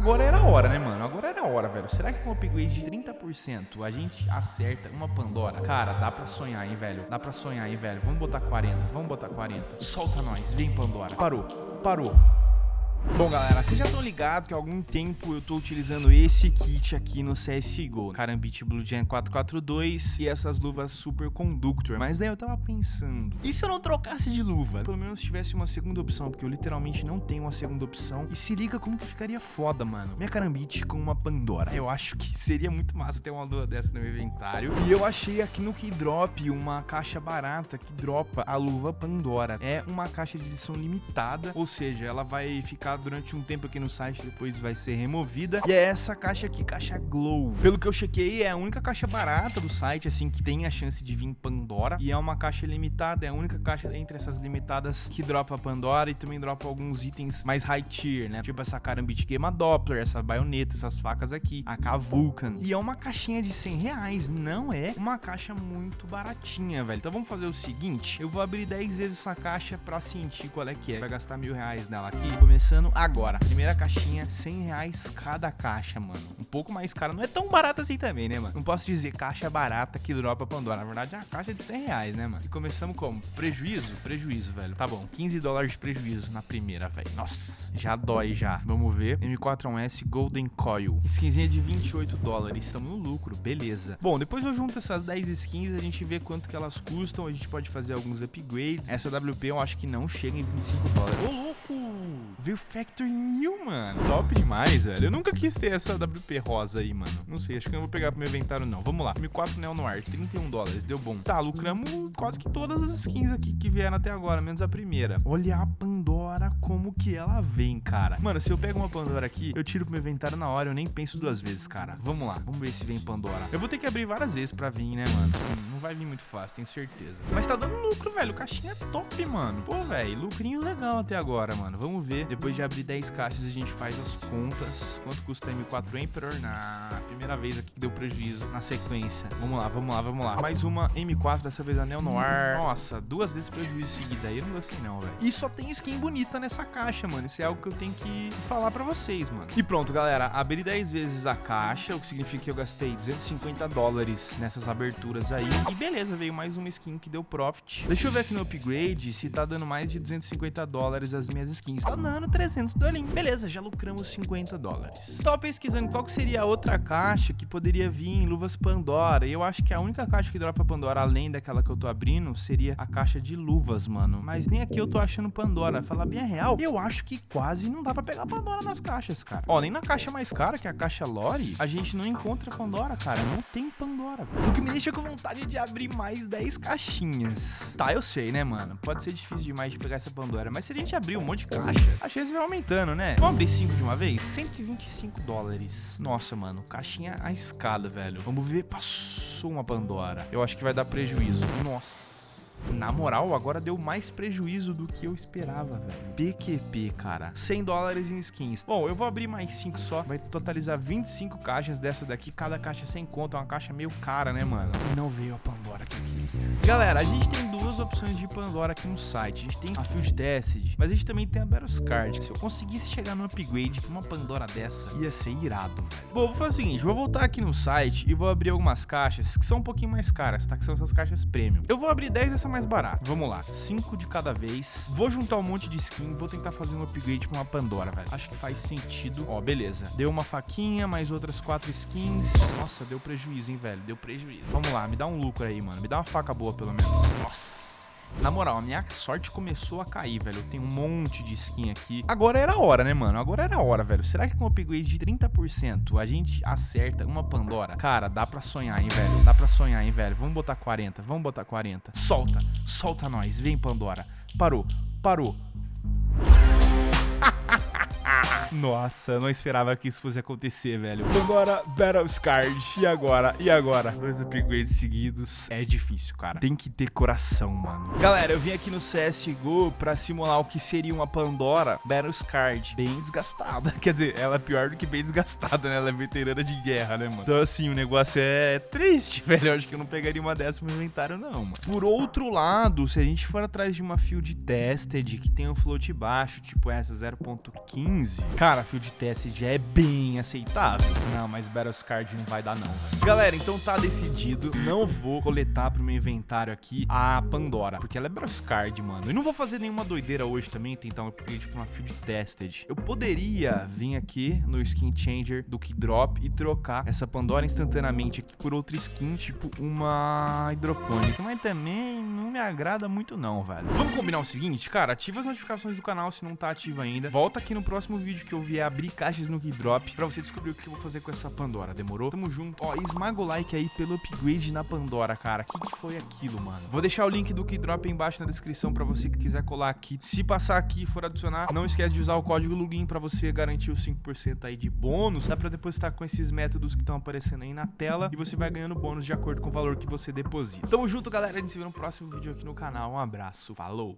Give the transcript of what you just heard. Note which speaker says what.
Speaker 1: Agora era a hora, né, mano? Agora era a hora, velho. Será que com um upgrade de 30% a gente acerta uma Pandora? Cara, dá pra sonhar, hein, velho? Dá pra sonhar, hein, velho? Vamos botar 40, vamos botar 40. Solta nós, vem Pandora. Parou, parou. Bom, galera, vocês já estão ligados que há algum tempo eu tô utilizando esse kit aqui no CSGO. Karambit Blue Gen 442 e essas luvas Super Conductor. Mas daí eu tava pensando, e se eu não trocasse de luva? Pelo menos tivesse uma segunda opção, porque eu literalmente não tenho uma segunda opção. E se liga como que ficaria foda, mano. Minha Karambit com uma Pandora. Eu acho que seria muito massa ter uma luva dessa no meu inventário. E eu achei aqui no Keydrop uma caixa barata que dropa a luva Pandora. É uma caixa de edição limitada, ou seja, ela vai ficar durante um tempo aqui no site, depois vai ser removida. E é essa caixa aqui, caixa Glow. Pelo que eu chequei, é a única caixa barata do site, assim, que tem a chance de vir Pandora. E é uma caixa limitada, é a única caixa entre essas limitadas que dropa Pandora e também dropa alguns itens mais high tier, né? Tipo essa Karambit Game Doppler, essa baioneta, essas facas aqui, a K Vulcan. E é uma caixinha de 100 reais, não é uma caixa muito baratinha, velho. Então vamos fazer o seguinte, eu vou abrir 10 vezes essa caixa pra sentir qual é que é. Vai gastar mil reais nela aqui, começando agora. Primeira caixinha, 100 reais cada caixa, mano. Um pouco mais cara. Não é tão barata assim também, né, mano? Não posso dizer caixa barata que dropa Pandora. Na verdade, é uma caixa de 100 reais, né, mano? E começamos como? Prejuízo? Prejuízo, velho. Tá bom, 15 dólares de prejuízo na primeira, velho. Nossa, já dói já. Vamos ver. M4-1S Golden Coil. Skinzinha de 28 dólares. Estamos no lucro, beleza. Bom, depois eu junto essas 10 skins, a gente vê quanto que elas custam. A gente pode fazer alguns upgrades. Essa WP eu acho que não chega em 25 dólares. Ô, louco! Veio Factory New, mano. Top demais, velho. Eu nunca quis ter essa WP rosa aí, mano. Não sei, acho que eu não vou pegar pro meu inventário, não. Vamos lá. M4 Neo Noir, 31 dólares. Deu bom. Tá, lucramos quase que todas as skins aqui que vieram até agora, menos a primeira. Olha a Pandora como que ela vem, cara. Mano, se eu pego uma Pandora aqui, eu tiro pro meu inventário na hora, eu nem penso duas vezes, cara. Vamos lá. Vamos ver se vem Pandora. Eu vou ter que abrir várias vezes pra vir, né, mano? Hum, não vai vir muito fácil, tenho certeza. Mas tá dando lucro, velho. Caixinha é top, mano. Pô, velho, lucrinho legal até agora, mano. Vamos ver. Depois de abrir 10 caixas, a gente faz as contas. Quanto custa M4 Emperor na primeira vez aqui que deu prejuízo na sequência. Vamos lá, vamos lá, vamos lá. Mais uma M4, dessa vez a Neo Noir. Nossa, duas vezes prejuízo seguida aí. Eu não gostei não, velho. E só tem skin bonita nessa caixa, mano. Isso é algo que eu tenho que falar pra vocês, mano. E pronto, galera. Abri 10 vezes a caixa, o que significa que eu gastei 250 dólares nessas aberturas aí. E beleza, veio mais uma skin que deu profit. Deixa eu ver aqui no upgrade se tá dando mais de 250 dólares as minhas skins. Tá dando 300 dólares. Beleza, já lucramos 50 dólares. Tava pesquisando qual seria a outra caixa que poderia vir em luvas Pandora. E eu acho que a única caixa que dropa Pandora, além daquela que eu tô abrindo, seria a caixa de luvas, mano. Mas nem aqui eu tô achando Pandora. Falar bem a real, eu acho que quase não dá pra pegar Pandora nas caixas, cara. Ó, nem na caixa mais cara, que é a caixa Lore, a gente não encontra Pandora, cara. Não tem Pandora, velho. O que me deixa com vontade de abrir mais 10 caixinhas. Tá, eu sei, né, mano? Pode ser difícil demais de pegar essa Pandora, mas se a gente abrir um monte de caixa, a chance vai aumentando, né? Vamos abrir 5 de uma vez? 125 dólares. Nossa, mano, caixinha a escada, velho. Vamos ver, passou uma Pandora. Eu acho que vai dar prejuízo. Nossa. Na moral, agora deu mais prejuízo do que eu esperava, velho. PQP, cara. 100 dólares em skins. Bom, eu vou abrir mais 5 só. Vai totalizar 25 caixas dessa daqui. Cada caixa sem conta. É uma caixa meio cara, né, mano? E não veio a Pandora. Galera, a gente tem duas opções de Pandora aqui no site. A gente tem a Field Tested, mas a gente também tem a Battles Card. Se eu conseguisse chegar no upgrade pra uma Pandora dessa, ia ser irado, velho. Bom, vou fazer o seguinte. Vou voltar aqui no site e vou abrir algumas caixas que são um pouquinho mais caras, tá? Que são essas caixas premium. Eu vou abrir 10 dessa mais barata. Vamos lá. 5 de cada vez. Vou juntar um monte de skin. Vou tentar fazer um upgrade pra uma Pandora, velho. Acho que faz sentido. Ó, beleza. Deu uma faquinha, mais outras 4 skins. Nossa, deu prejuízo, hein, velho. Deu prejuízo. Vamos lá, me dá um lucro aí, mano. Me dá uma faca boa, pelo menos. Nossa. Na moral, a minha sorte começou a cair, velho. Eu tenho um monte de skin aqui. Agora era a hora, né, mano? Agora era a hora, velho. Será que com o upgrade de 30% a gente acerta uma Pandora? Cara, dá pra sonhar, hein, velho? Dá pra sonhar, hein, velho? Vamos botar 40, vamos botar 40. Solta, solta nós. Vem, Pandora. Parou, parou. Nossa, eu não esperava que isso fosse acontecer, velho. Agora, Battle Scard. E agora? E agora? Dois upgrades seguidos. É difícil, cara. Tem que ter coração, mano. Galera, eu vim aqui no CSGO pra simular o que seria uma Pandora Battle Scard. Bem desgastada. Quer dizer, ela é pior do que bem desgastada, né? Ela é veterana de guerra, né, mano? Então, assim, o negócio é triste, velho. Eu acho que eu não pegaria uma dessa no inventário, não, mano. Por outro lado, se a gente for atrás de uma field tested que tem um float baixo, tipo essa 0.15, Cara, Field Test já é bem aceitável. Não, mas Battles Card não vai dar não. Galera, então tá decidido. Não vou coletar pro meu inventário aqui a Pandora, porque ela é Battles Card, mano. E não vou fazer nenhuma doideira hoje também, tentar um upgrade pra uma Field Tested. Eu poderia vir aqui no Skin Changer do Keydrop e trocar essa Pandora instantaneamente aqui por outra skin, tipo uma hidropônica. Mas também não me agrada muito não, velho. Vamos combinar o seguinte, cara, ativa as notificações do canal se não tá ativo ainda. Volta aqui no próximo vídeo que eu vier abrir caixas no Keydrop pra você descobrir o que eu vou fazer com essa Pandora, demorou? Tamo junto. Ó, esmaga o like aí pelo upgrade na Pandora, cara. Que, que foi aquilo, mano? Vou deixar o link do Keydrop embaixo na descrição pra você que quiser colar aqui. Se passar aqui e for adicionar, não esquece de usar o código LUGIN pra você garantir os 5% aí de bônus. Dá pra depositar com esses métodos que estão aparecendo aí na tela e você vai ganhando bônus de acordo com o valor que você deposita. Tamo junto, galera. A gente se vê no próximo vídeo aqui no canal. Um abraço. Falou!